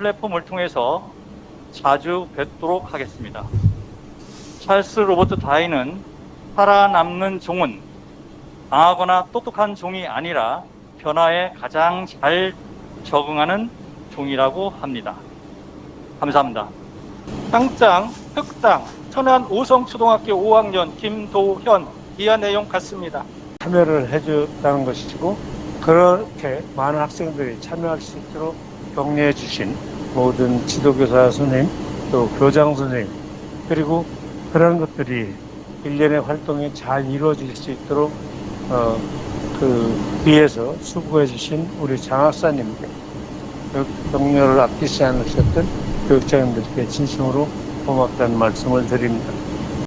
플랫폼을 통해서 자주 뵙도록 하겠습니다. 찰스 로버트 다이는 살아남는 종은 강하거나 똑똑한 종이 아니라 변화에 가장 잘 적응하는 종이라고 합니다. 감사합니다. 당장 특당 천안 오성초등학교 5학년 김도현 이하 내용 같습니다. 참여를 해줬다는 것이고 그렇게 많은 학생들이 참여할 수 있도록 격려해 주신 모든 지도교사 선생님 또 교장 선생님 그리고 그런 것들이 일련의 활동이 잘 이루어질 수 있도록 어, 그 뒤에서 수고해 주신 우리 장학사님께 그 격려를 아끼지 않으셨던 교육장님들께 진심으로 고맙다는 말씀을 드립니다.